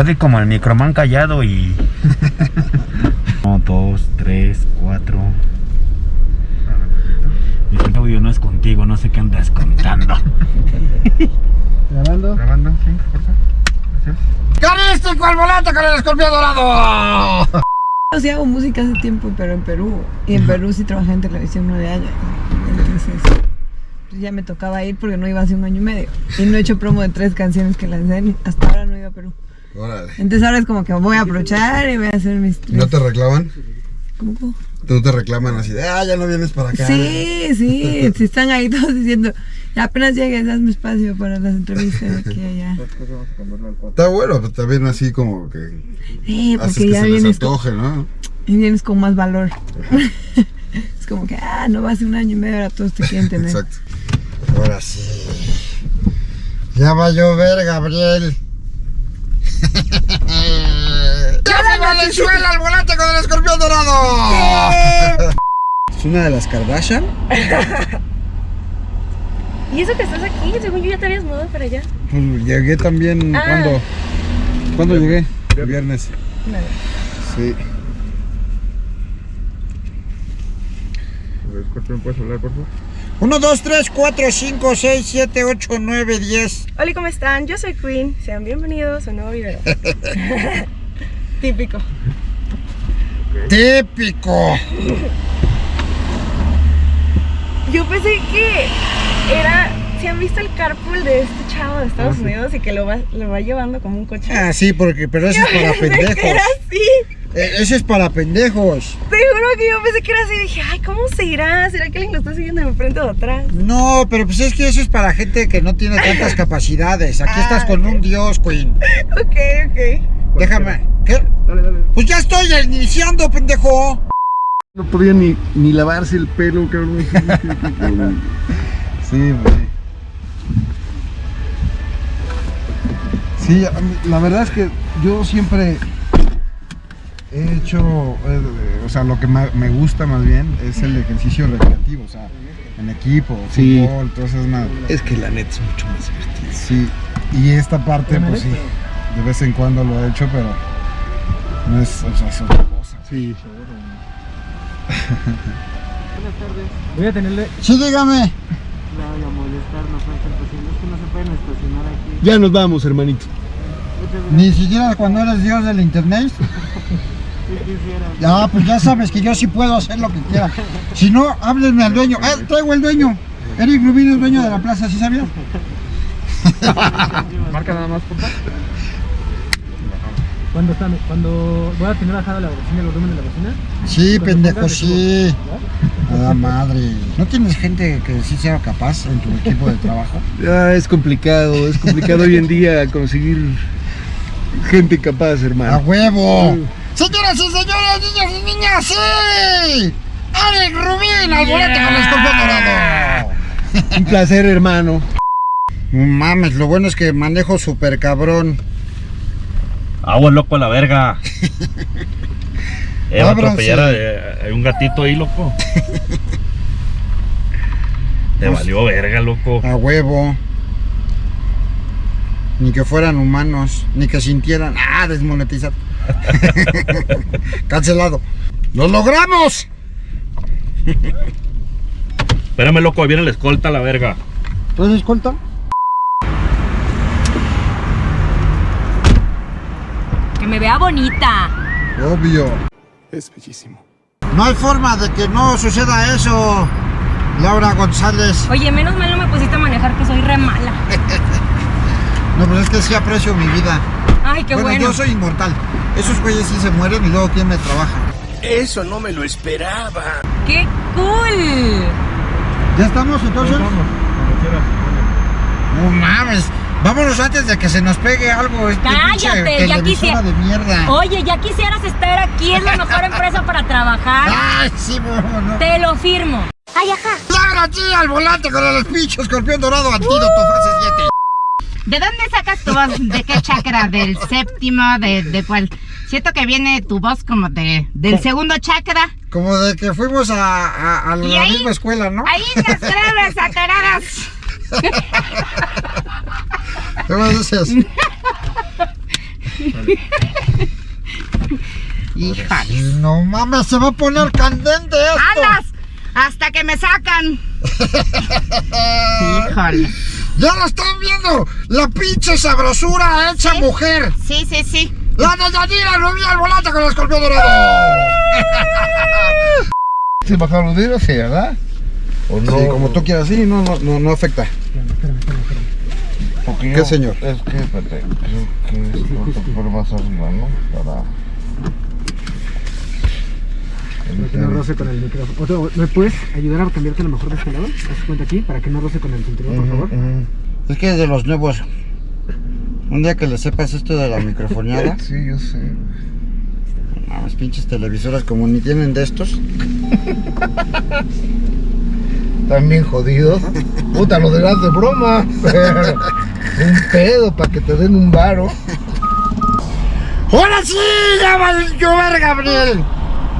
Jode como el microman callado y... No, dos, tres, cuatro... Mi audio no es contigo, no sé qué andas contando. ¿Grabando? Grabando, sí, por favor. Gracias. ¡Carístico al volante con el escorpión dorado! Yo sí hago música hace tiempo, pero en Perú. Y en Perú sí trabajé en televisión nueve años. Entonces, pues ya me tocaba ir porque no iba hace un año y medio. Y no he hecho promo de tres canciones que lancé. Hasta ahora no iba a Perú. Órale. Entonces ahora es como que voy a aprovechar y voy a hacer mis tres. ¿No te reclaman? ¿Cómo? ¿No te reclaman así de, ah, ya no vienes para acá? Sí, sí. Si están ahí todos diciendo, ya apenas llegues, hazme espacio para las entrevistas aquí allá. Está bueno, pero también así como que Sí, haces porque que ya se les vienes con, antoje, ¿no? y vienes con más valor. es como que, ah, no va hace un año y medio, ahora todos te quieren tener. Exacto. Ahora sí. Ya va a llover, Gabriel. ¡Ya se Valenzuela al volante con el escorpión dorado! Es una de las Kardashian. ¿Y eso que estás aquí? Según yo ya te habías mudado para allá. Pues llegué también. Ah. ¿Cuándo? ¿Cuándo llegué? El viernes. Sí. Escorpión, ¿puedes hablar, por favor? 1, 2, 3, 4, 5, 6, 7, 8, 9, 10. Hola, ¿cómo están? Yo soy Queen. Sean bienvenidos a un nuevo video. Típico. Típico. Yo pensé que era... ¿Se han visto el carpool de este chavo de Estados Unidos y que lo va, lo va llevando como un coche? Ah, sí, porque, pero eso es para pensé que pendejos. era así. Eh, Eso es para pendejos. Te juro que yo pensé que era así. Dije, ay, ¿cómo se irá? ¿Será que alguien lo está siguiendo de frente o de atrás? No, pero pues es que eso es para gente que no tiene tantas capacidades. Aquí estás con un dios, Queen. Ok, ok. Déjame. ¿Qué? Dale, dale. Pues ya estoy iniciando, pendejo. No podía ni, ni lavarse el pelo, cabrón. Sí, pues sí. La verdad es que yo siempre he hecho, eh, o sea, lo que me gusta más bien es el ejercicio recreativo, o sea, en equipo, Sí. fútbol, todas esas nada. Es que la neta es mucho más divertido. Sí, y esta parte, pues sí, de vez en cuando lo he hecho, pero no es, o sea, es otra cosa. Sí. Voy a tenerle Sí, dígame. voy a molestar, no pueden. Es que no se pueden estacionar aquí. Ya nos vamos, hermanito. Ni siquiera cuando eres dios del internet. Ya, pues ya sabes que yo sí puedo hacer lo que quiera. Si no, háblenme al dueño. ¡Eh, traigo el dueño! Eric Rubino es dueño de la plaza, ¿sí sabías? Marca nada más, por. Cuando, está, cuando voy a tener bajada la bocina, el volumen de la bocina. Sí, pendejo, sí. A la madre. ¿No tienes gente que sí sea capaz en tu equipo de trabajo? Ya es complicado, es complicado hoy en día conseguir gente capaz, ¡A hermano. huevo! Señoras y señores, niños y niñas, sí. Eric Rubín al volante con el escorpión dorado. Un placer, hermano. No mames, lo bueno es que manejo súper cabrón. Agua loco a la verga. Eh, atropellar a, eh, hay un gatito ahí, loco. Te valió verga, loco. A huevo. Ni que fueran humanos, ni que sintieran. Ah, desmonetizado. Cancelado. ¡Lo logramos! Espérame, loco, ahí viene la escolta la verga. ¿Entonces escolta? Que me vea bonita. Obvio. Es bellísimo. No hay forma de que no suceda eso, Laura González. Oye, menos mal no me pusiste a manejar que soy re mala. No, pues es que sí aprecio mi vida. Ay, qué bueno, bueno. yo soy inmortal. Esos güeyes sí se mueren y luego ¿quién me trabaja? Eso no me lo esperaba. ¡Qué cool! ¿Ya estamos entonces? No mames. Vámonos antes de que se nos pegue algo. Este Cállate, ya quisiera- de mierda. Oye, ya quisieras estar aquí, es la mejor empresa para trabajar. Ay, sí, bueno, no. Te lo firmo. Laura, sí, al volante con el pinche escorpión dorado antídoto fase 7. ¿De dónde sacas tu voz? ¿De qué chakra? ¿Del séptimo? ¿De, de cuál? Siento que viene tu voz como de, del segundo chakra. Como de que fuimos a, a, la ahí- misma escuela, ¿no? Ahí las. ¿Qué más dices? Híjole. No mames, se va a poner candente esto. ¡Andas! Hasta que me sacan. Híjole. Ya lo están viendo. La pinche sabrosura hecha mujer. Sí, sí, sí. La de Yanira Rubí al volante con el escorpión dorado. ¿Se bajaron los dedos? Sí, ¿verdad? ¿O no? Sí, como tú quieras, sí, no, no, no, no afecta. Porque ¿Qué, yo- señor? Es que, espérate, creo que es por más arriba, ¿no? Para... Para que no roce con el micrófono. Otro, ¿Me puedes ayudar a cambiarte lo mejor de este lado? Haz cuenta aquí, para que no roce con el cinturón, por favor. Es que es de los nuevos. Un día que le sepas esto de la microfoneada. Sí, yo sé. Las pinches televisoras como ni tienen de estos. Están bien jodidos. Puta, lo dirás de broma. Pero un pedo para que te den un varo. ¡Ahora sí! ¡Ya va a llover, Gabriel!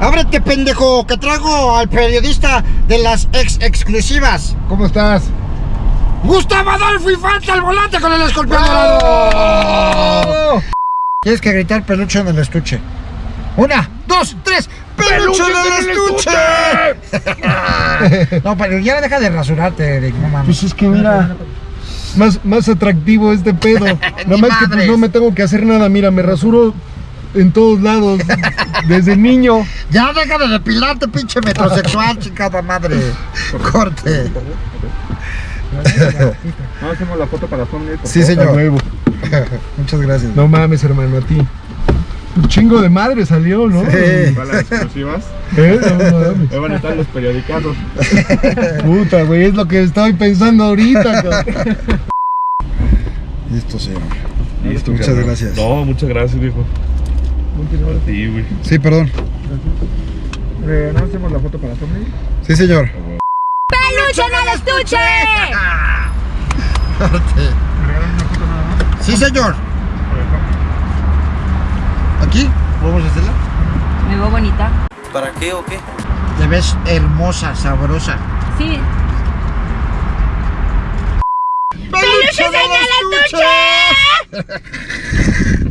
¡Ábrete, pendejo! Que traigo al periodista de las ex exclusivas. ¿Cómo estás? ¡Gustavo Adolfo Infante al volante con el escorpión dorado! Tienes que gritar peluche en el estuche. Una, dos, tres. ¡Peluche, en el estuche! no, pero ya deja de rasurarte, Eric. No mames. Pues es que mira, más, más atractivo este pedo. Nada más que pues no me tengo que hacer nada. Mira, me rasuro en todos lados. Desde niño. Ya deja de depilarte, pinche metrosexual, chingada madre. Corte. No hacemos la foto para thumbnail, Sí, señor. huevo. Muchas gracias. No mames, hermano, a ti. Un chingo de madre salió, ¿no? Sí. Para las exclusivas. ¿Eh? No. Ahí van a estar los periodicados. Puta, güey, es lo que estoy pensando ahorita. cabrón. Listo, señor. Listo, Muchas carnal. gracias. No, muchas gracias, viejo. Güey. Sí, perdón. Eh, ¿No hacemos la foto para thumbnail? Sí, señor. ¡Peluche en el estuche! Sí, señor. ¿Aquí? ¿Podemos hacerla? Me veo bonita. ¿Para qué o qué? Te ves hermosa, sabrosa. Sí. ¡Peluche en el estuche!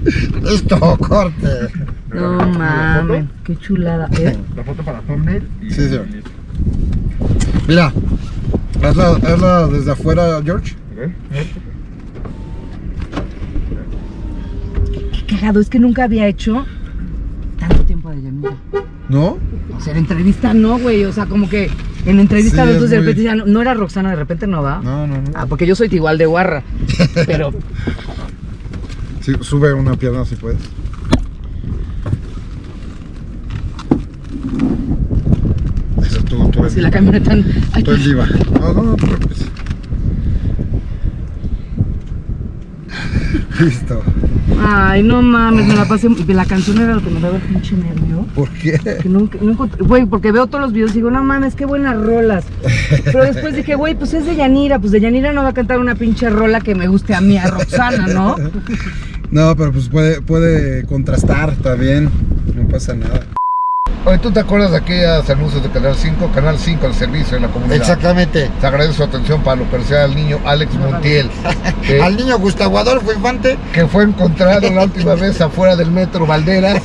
Listo, corte. No mames, qué chulada. ¿Eh? La foto para thumbnail. y- Sí, señor. listo. Mira. Hazla, hazla desde afuera, George. Qué cagado, es que nunca había hecho tanto tiempo de Yanira. ¿No? O sea, en entrevista no, güey. O sea, como que en entrevista Sí, los dos de muy- repente decían, no era Roxana, de repente no va. No, no, no. Ah, porque yo soy igual de guarra. Pero Sí, sube una pierna si puedes. Eso tú, si la camioneta. Ay, Tú eres diva. No, no, no te preocupes. Listo. Ay, no mames, me la pasé. La canción era lo que me daba el pinche nervio. ¿Por qué? Que no, no güey, porque veo todos los videos y digo, no mames, qué buenas rolas. Pero después dije, güey, pues es de Yanira, pues de Yanira no va a cantar una pinche rola que me guste a mí, a Roxana, ¿no? No, pero pues puede, puede contrastar también. No pasa nada. Oye, ¿tú te acuerdas de aquellos anuncios de Canal 5? Canal 5, el servicio en la comunidad. Exactamente. Te agradezco su atención para localizar al niño Alex Montiel, que, Al niño Gustavo Adolfo Infante que fue encontrado la última vez afuera del metro Valderas.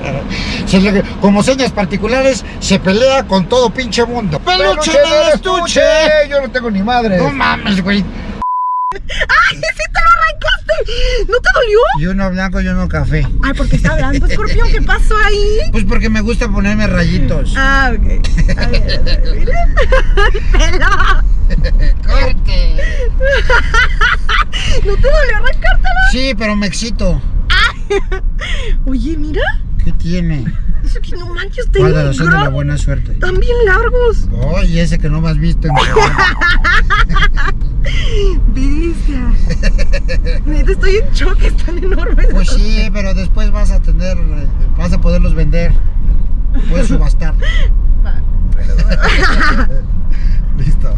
se le- como señas particulares se pelea con todo pinche mundo. ¡Peluche en el estuche! Yo no tengo ni madre. No mames, güey. ¡Ay, sí ¿No te dolió? Yo no blanco, yo no café. Ay, porque está hablando, escorpión, ¿qué pasó ahí? Pues porque me gusta ponerme rayitos. Ah, ok. A ver, a ver, mira. ¡Pelo! ¡Corte! ¿No te dolió arrancártelo? Sí, pero me excito. Oye, mira. ¿Qué tiene? Es que no manches, tengo de la buena suerte. También largos. Oye, oh, ese que no me has visto. En Bestia. Neta, estoy en choque, están enormes. Pues sí, pero después vas a tener, vas a poderlos vender. Puedes subastar. Listo.